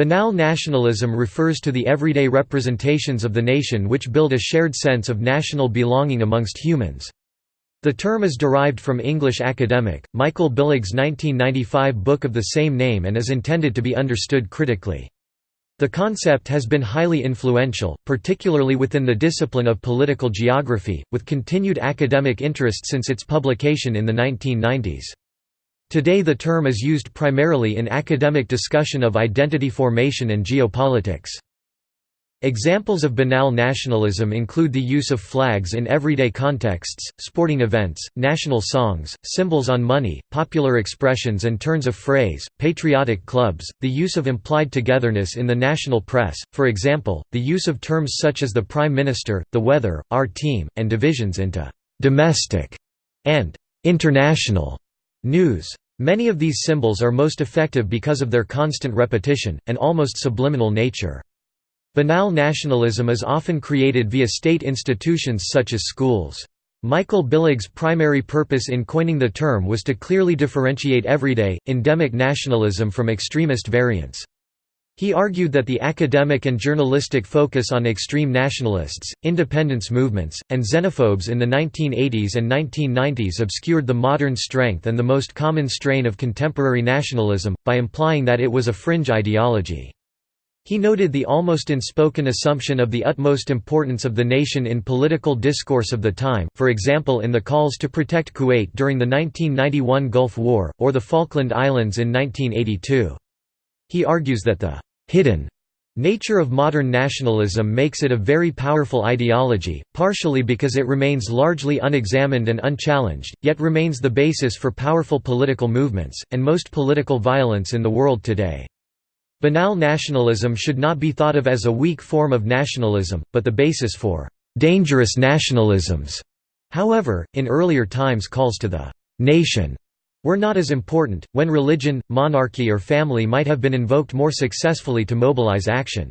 Banal nationalism refers to the everyday representations of the nation which build a shared sense of national belonging amongst humans. The term is derived from English academic, Michael Billig's 1995 book of the same name and is intended to be understood critically. The concept has been highly influential, particularly within the discipline of political geography, with continued academic interest since its publication in the 1990s. Today the term is used primarily in academic discussion of identity formation and geopolitics. Examples of banal nationalism include the use of flags in everyday contexts, sporting events, national songs, symbols on money, popular expressions and turns of phrase, patriotic clubs, the use of implied togetherness in the national press, for example, the use of terms such as the Prime Minister, the weather, our team, and divisions into «domestic» and «international» news. Many of these symbols are most effective because of their constant repetition, and almost subliminal nature. Banal nationalism is often created via state institutions such as schools. Michael Billig's primary purpose in coining the term was to clearly differentiate everyday, endemic nationalism from extremist variants. He argued that the academic and journalistic focus on extreme nationalists, independence movements, and xenophobes in the 1980s and 1990s obscured the modern strength and the most common strain of contemporary nationalism, by implying that it was a fringe ideology. He noted the almost unspoken assumption of the utmost importance of the nation in political discourse of the time, for example in the calls to protect Kuwait during the 1991 Gulf War, or the Falkland Islands in 1982. He argues that the «hidden» nature of modern nationalism makes it a very powerful ideology, partially because it remains largely unexamined and unchallenged, yet remains the basis for powerful political movements, and most political violence in the world today. Banal nationalism should not be thought of as a weak form of nationalism, but the basis for dangerous nationalisms. However, in earlier times calls to the nation were not as important, when religion, monarchy or family might have been invoked more successfully to mobilize action.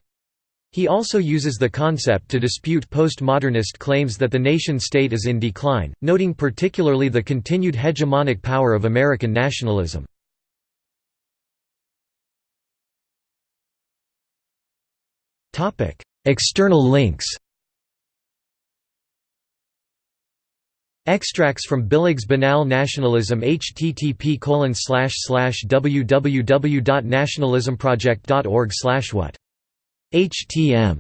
He also uses the concept to dispute postmodernist claims that the nation-state is in decline, noting particularly the continued hegemonic power of American nationalism. External links Extracts from Billig's Banal Nationalism http www.nationalismproject.org what? Htm